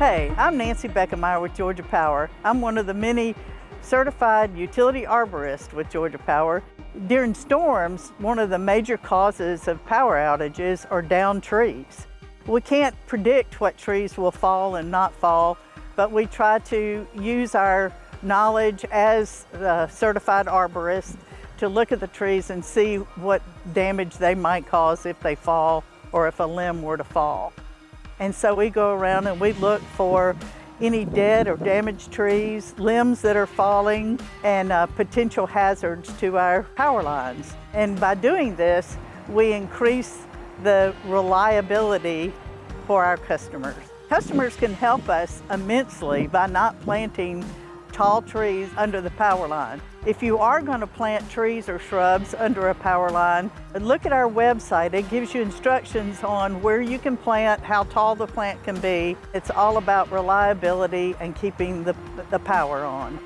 Hey, I'm Nancy Beckemeyer with Georgia Power. I'm one of the many certified utility arborists with Georgia Power. During storms, one of the major causes of power outages are downed trees. We can't predict what trees will fall and not fall, but we try to use our knowledge as certified arborist to look at the trees and see what damage they might cause if they fall or if a limb were to fall. And so we go around and we look for any dead or damaged trees, limbs that are falling, and uh, potential hazards to our power lines. And by doing this, we increase the reliability for our customers. Customers can help us immensely by not planting tall trees under the power line. If you are going to plant trees or shrubs under a power line, look at our website. It gives you instructions on where you can plant, how tall the plant can be. It's all about reliability and keeping the, the power on.